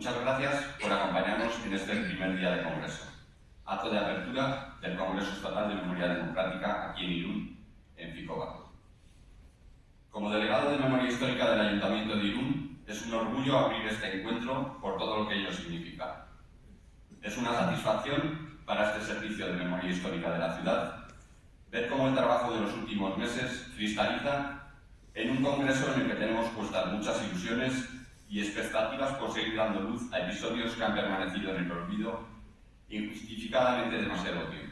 Muchas gracias por acompañarnos en este primer día de Congreso, acto de apertura del Congreso Estatal de Memoria Democrática aquí en Irún, en Ficoba. Como delegado de Memoria Histórica del Ayuntamiento de Irún, es un orgullo abrir este encuentro por todo lo que ello significa. Es una satisfacción para este servicio de memoria histórica de la ciudad ver cómo el trabajo de los últimos meses cristaliza en un congreso en el que tenemos puestas muchas ilusiones y expectativas por seguir dando luz a episodios que han permanecido en el olvido injustificadamente demasiado tiempo.